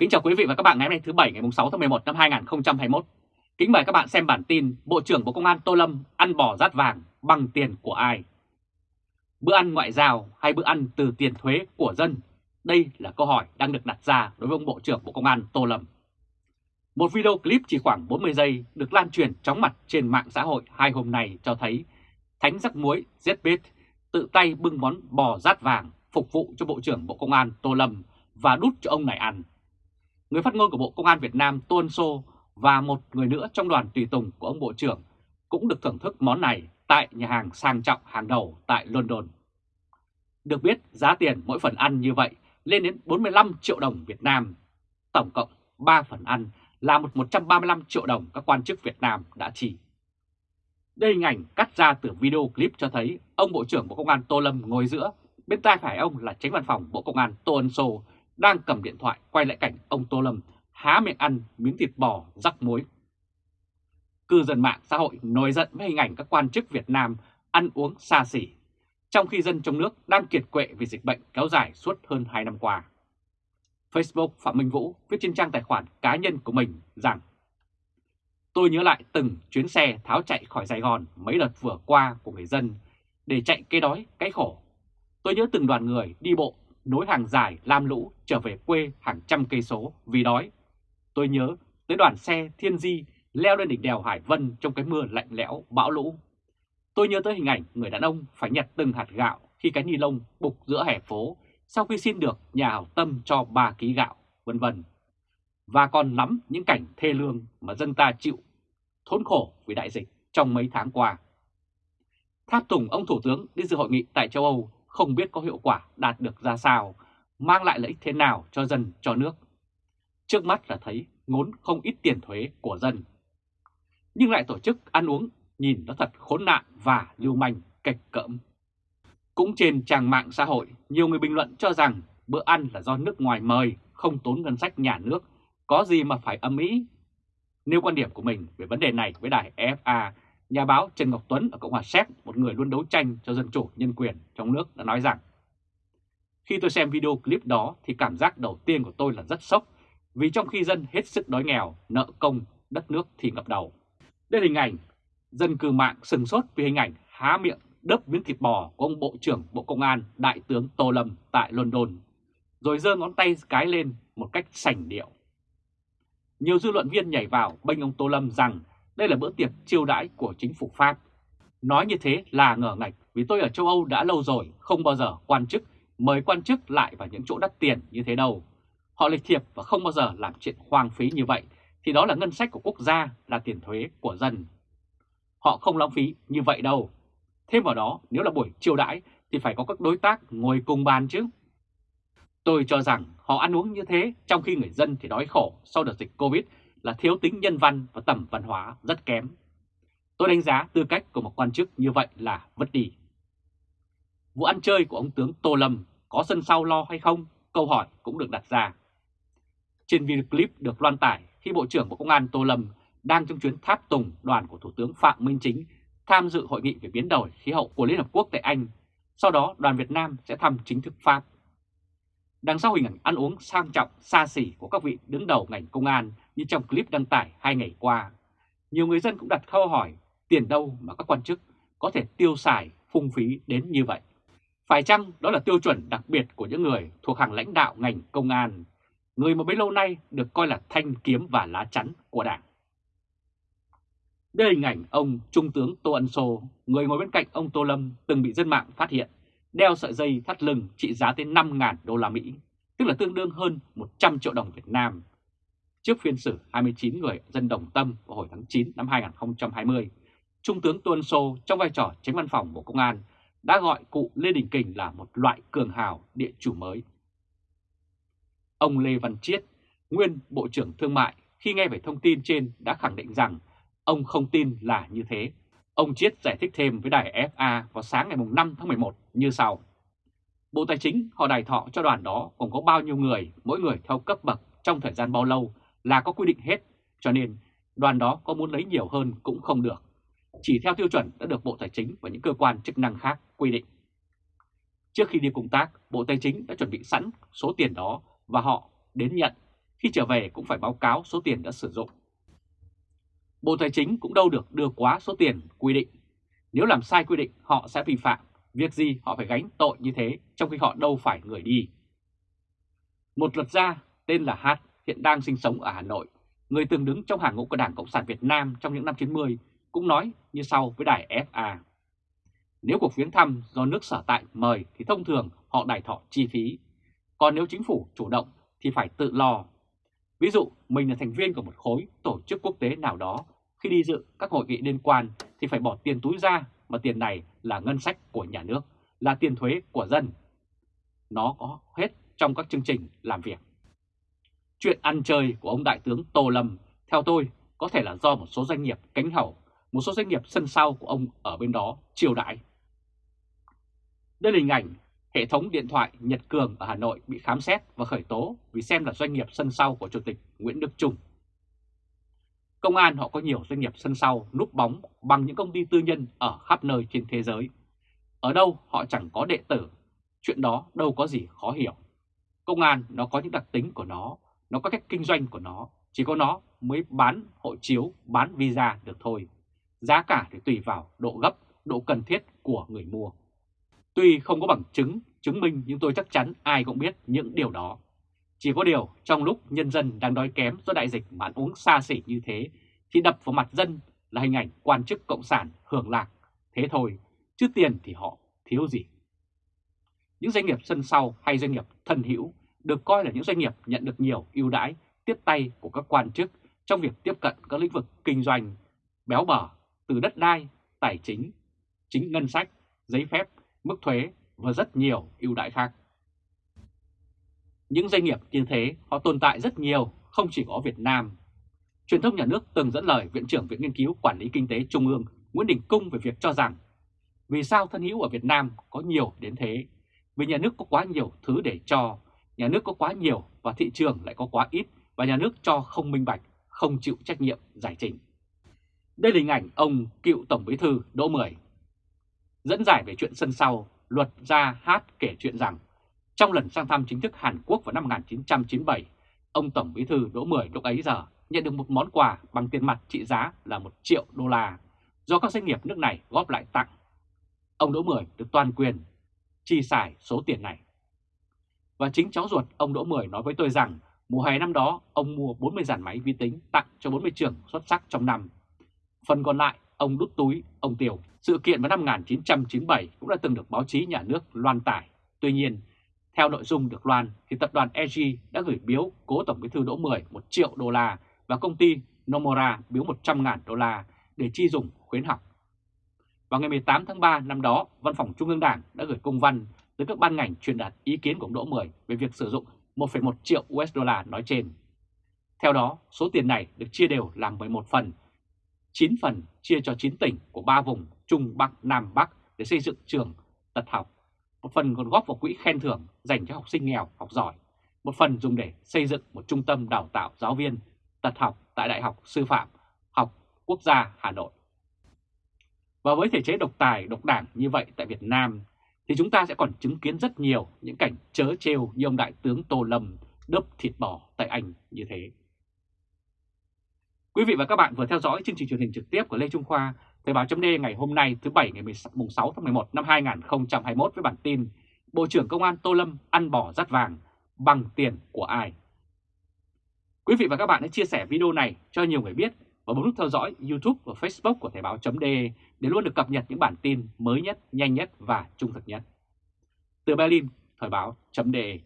Kính chào quý vị và các bạn ngày hôm nay thứ Bảy, ngày 6 tháng 11 năm 2021. Kính mời các bạn xem bản tin Bộ trưởng Bộ Công an Tô Lâm ăn bò rát vàng bằng tiền của ai? Bữa ăn ngoại giao hay bữa ăn từ tiền thuế của dân? Đây là câu hỏi đang được đặt ra đối với ông Bộ trưởng Bộ Công an Tô Lâm. Một video clip chỉ khoảng 40 giây được lan truyền chóng mặt trên mạng xã hội hai hôm nay cho thấy Thánh rắc muối ZBit tự tay bưng món bò rát vàng phục vụ cho Bộ trưởng Bộ Công an Tô Lâm và đút cho ông này ăn. Người phát ngôn của Bộ Công an Việt Nam Tôn Sô và một người nữa trong đoàn tùy tùng của ông Bộ trưởng cũng được thưởng thức món này tại nhà hàng sang trọng hàng đầu tại London. Được biết giá tiền mỗi phần ăn như vậy lên đến 45 triệu đồng Việt Nam. Tổng cộng 3 phần ăn là một 135 triệu đồng các quan chức Việt Nam đã chi. Đây hình ảnh cắt ra từ video clip cho thấy ông Bộ trưởng Bộ Công an Tô Lâm ngồi giữa, bên tai phải ông là tránh văn phòng Bộ Công an Tô Ân Sô đang cầm điện thoại quay lại cảnh ông Tô Lâm há miệng ăn miếng thịt bò rắc muối. Cư dân mạng xã hội nổi giận với hình ảnh các quan chức Việt Nam ăn uống xa xỉ, trong khi dân trong nước đang kiệt quệ vì dịch bệnh kéo dài suốt hơn 2 năm qua. Facebook Phạm Minh Vũ viết trên trang tài khoản cá nhân của mình rằng Tôi nhớ lại từng chuyến xe tháo chạy khỏi Sài Gòn mấy đợt vừa qua của người dân để chạy cái đói, cái khổ. Tôi nhớ từng đoàn người đi bộ nối hàng dài lam lũ trở về quê hàng trăm cây số vì đói. Tôi nhớ tới đoàn xe Thiên Di leo lên đỉnh đèo Hải Vân trong cái mưa lạnh lẽo bão lũ. Tôi nhớ tới hình ảnh người đàn ông phải nhặt từng hạt gạo khi cái ni lông bục giữa hè phố sau khi xin được nhà hảo tâm cho 3 ký gạo, vân vân. Và còn nắm những cảnh thê lương mà dân ta chịu thốn khổ vì đại dịch trong mấy tháng qua. Tháp tùng ông Thủ tướng đi dự hội nghị tại châu Âu không biết có hiệu quả đạt được ra sao, mang lại lợi ích thế nào cho dân, cho nước. Trước mắt là thấy ngốn không ít tiền thuế của dân. Nhưng lại tổ chức ăn uống nhìn nó thật khốn nạn và lưu manh, kịch cỡm. Cũng trên trang mạng xã hội, nhiều người bình luận cho rằng bữa ăn là do nước ngoài mời, không tốn ngân sách nhà nước, có gì mà phải âm ý. Nêu quan điểm của mình về vấn đề này với đài FA Nhà báo Trần Ngọc Tuấn ở Cộng hòa Séc, một người luôn đấu tranh cho dân chủ nhân quyền trong nước đã nói rằng Khi tôi xem video clip đó thì cảm giác đầu tiên của tôi là rất sốc vì trong khi dân hết sức đói nghèo, nợ công, đất nước thì ngập đầu. Đây là hình ảnh dân cư mạng sừng sốt vì hình ảnh há miệng đớp miếng thịt bò của ông Bộ trưởng Bộ Công an Đại tướng Tô Lâm tại London, rồi giơ ngón tay cái lên một cách sành điệu. Nhiều dư luận viên nhảy vào bênh ông Tô Lâm rằng đây là bữa tiệc chiêu đãi của chính phủ Pháp. Nói như thế là ngờ ngạch vì tôi ở châu Âu đã lâu rồi không bao giờ quan chức mời quan chức lại vào những chỗ đắt tiền như thế đâu. Họ lịch thiệp và không bao giờ làm chuyện hoang phí như vậy thì đó là ngân sách của quốc gia, là tiền thuế của dân. Họ không lãng phí như vậy đâu. Thêm vào đó, nếu là buổi chiêu đãi thì phải có các đối tác ngồi cùng bàn chứ. Tôi cho rằng họ ăn uống như thế trong khi người dân thì đói khổ sau đợt dịch Covid là thiếu tính nhân văn và tầm văn hóa rất kém. Tôi đánh giá tư cách của một quan chức như vậy là vứt đi. Vụ ăn chơi của ông tướng Tô Lâm có sân sau lo hay không? Câu hỏi cũng được đặt ra. Trên video clip được loan tải khi Bộ trưởng Bộ Công an Tô Lâm đang trong chuyến tháp tùng đoàn của Thủ tướng Phạm Minh Chính tham dự hội nghị về biến đổi khí hậu của Liên Hợp Quốc tại Anh. Sau đó, đoàn Việt Nam sẽ thăm chính thức Pháp. Đằng sau hình ảnh ăn uống sang trọng, xa xỉ của các vị đứng đầu ngành công an như trong clip đăng tải hai ngày qua, nhiều người dân cũng đặt câu hỏi tiền đâu mà các quan chức có thể tiêu xài phung phí đến như vậy. Phải chăng đó là tiêu chuẩn đặc biệt của những người thuộc hàng lãnh đạo ngành công an, người mà bấy lâu nay được coi là thanh kiếm và lá chắn của Đảng. Đây là hình ảnh ông Trung tướng Tô Ân Sô, người ngồi bên cạnh ông Tô Lâm từng bị dân mạng phát hiện đeo sợi dây thắt lưng trị giá tới 5.000 đô la Mỹ, tức là tương đương hơn 100 triệu đồng Việt Nam. Trước phiên xử 29 người dân đồng tâm vào hồi tháng 9 năm 2020, Trung tướng Tuân Sô trong vai trò tránh văn phòng Bộ Công an đã gọi cụ Lê Đình Kình là một loại cường hào địa chủ mới. Ông Lê Văn Chiết, nguyên Bộ trưởng Thương mại, khi nghe về thông tin trên đã khẳng định rằng ông không tin là như thế Ông Chiết giải thích thêm với đài FA vào sáng ngày 5 tháng 11 như sau. Bộ Tài chính họ đài thọ cho đoàn đó còn có bao nhiêu người, mỗi người theo cấp bậc trong thời gian bao lâu là có quy định hết, cho nên đoàn đó có muốn lấy nhiều hơn cũng không được. Chỉ theo tiêu chuẩn đã được Bộ Tài chính và những cơ quan chức năng khác quy định. Trước khi đi công tác, Bộ Tài chính đã chuẩn bị sẵn số tiền đó và họ đến nhận, khi trở về cũng phải báo cáo số tiền đã sử dụng. Bộ Tài chính cũng đâu được đưa quá số tiền quy định. Nếu làm sai quy định họ sẽ vi phạm, việc gì họ phải gánh tội như thế trong khi họ đâu phải người đi. Một luật gia tên là Hát hiện đang sinh sống ở Hà Nội, người từng đứng trong hàng ngũ của Đảng Cộng sản Việt Nam trong những năm 90 cũng nói như sau với đài FA. Nếu cuộc viếng thăm do nước sở tại mời thì thông thường họ đài thọ chi phí, còn nếu chính phủ chủ động thì phải tự lo. Ví dụ mình là thành viên của một khối tổ chức quốc tế nào đó, khi đi dự các hội nghị liên quan thì phải bỏ tiền túi ra mà tiền này là ngân sách của nhà nước, là tiền thuế của dân. Nó có hết trong các chương trình làm việc. Chuyện ăn chơi của ông Đại tướng Tô Lâm, theo tôi, có thể là do một số doanh nghiệp cánh hậu, một số doanh nghiệp sân sau của ông ở bên đó chiều đãi. Đây là hình ảnh hệ thống điện thoại Nhật Cường ở Hà Nội bị khám xét và khởi tố vì xem là doanh nghiệp sân sau của Chủ tịch Nguyễn Đức Trung. Công an họ có nhiều doanh nghiệp sân sau núp bóng bằng những công ty tư nhân ở khắp nơi trên thế giới. Ở đâu họ chẳng có đệ tử, chuyện đó đâu có gì khó hiểu. Công an nó có những đặc tính của nó, nó có cách kinh doanh của nó, chỉ có nó mới bán hộ chiếu, bán visa được thôi. Giá cả thì tùy vào độ gấp, độ cần thiết của người mua. Tuy không có bằng chứng, chứng minh nhưng tôi chắc chắn ai cũng biết những điều đó. Chỉ có điều trong lúc nhân dân đang đói kém do đại dịch mà ăn uống xa xỉ như thế thì đập vào mặt dân là hình ảnh quan chức cộng sản hưởng lạc. Thế thôi, chứ tiền thì họ thiếu gì. Những doanh nghiệp sân sau hay doanh nghiệp thân hữu được coi là những doanh nghiệp nhận được nhiều ưu đãi tiếp tay của các quan chức trong việc tiếp cận các lĩnh vực kinh doanh béo bở từ đất đai, tài chính, chính ngân sách, giấy phép, mức thuế và rất nhiều ưu đãi khác. Những doanh nghiệp như thế họ tồn tại rất nhiều, không chỉ có Việt Nam. Truyền thông nhà nước từng dẫn lời Viện trưởng Viện Nghiên cứu Quản lý Kinh tế Trung ương Nguyễn Đình Cung về việc cho rằng vì sao thân hữu ở Việt Nam có nhiều đến thế? Vì nhà nước có quá nhiều thứ để cho, nhà nước có quá nhiều và thị trường lại có quá ít và nhà nước cho không minh bạch, không chịu trách nhiệm giải trình. Đây là hình ảnh ông cựu Tổng Bí thư Đỗ Mười. Dẫn giải về chuyện sân sau, luật gia hát kể chuyện rằng trong lần sang thăm chính thức Hàn Quốc vào năm 1997, ông Tổng Bí thư Đỗ Mười lúc ấy giờ nhận được một món quà bằng tiền mặt trị giá là 1 triệu đô la do các doanh nghiệp nước này góp lại tặng. Ông Đỗ Mười được toàn quyền chi xài số tiền này. Và chính cháu ruột ông Đỗ Mười nói với tôi rằng mùa hè năm đó ông mua 40 dàn máy vi tính tặng cho 40 trường xuất sắc trong năm. Phần còn lại ông đút túi, ông tiêu. Sự kiện vào năm 1997 cũng đã từng được báo chí nhà nước loan tải. Tuy nhiên, theo nội dung được loan thì tập đoàn EG đã gửi biếu cố Tổng bí thư Đỗ Mười 1 triệu đô la và công ty Nomura biếu 100.000 đô la để chi dùng khuyến học. Vào ngày 18 tháng 3 năm đó, Văn phòng Trung ương Đảng đã gửi công văn tới các ban ngành truyền đạt ý kiến của ông Đỗ Mười về việc sử dụng 1,1 triệu USD nói trên. Theo đó, số tiền này được chia đều làm 11 phần, 9 phần chia cho 9 tỉnh của 3 vùng Trung Bắc, Nam Bắc để xây dựng trường tật học. Một phần còn góp vào quỹ khen thưởng dành cho học sinh nghèo, học giỏi. Một phần dùng để xây dựng một trung tâm đào tạo giáo viên tật học tại Đại học Sư phạm Học Quốc gia Hà Nội. Và với thể chế độc tài, độc đảng như vậy tại Việt Nam thì chúng ta sẽ còn chứng kiến rất nhiều những cảnh chớ trêu như ông Đại tướng Tô Lâm đớp thịt bò tại Anh như thế. Quý vị và các bạn vừa theo dõi chương trình truyền hình trực tiếp của Lê Trung Khoa, Thời báo chấm ngày hôm nay thứ Bảy ngày 6 tháng 11 năm 2021 với bản tin Bộ trưởng Công an Tô Lâm ăn bò rắt vàng bằng tiền của ai? Quý vị và các bạn hãy chia sẻ video này cho nhiều người biết và bấm nút theo dõi YouTube và Facebook của Thời báo.de để luôn được cập nhật những bản tin mới nhất, nhanh nhất và trung thực nhất. Từ Berlin, Thời báo.de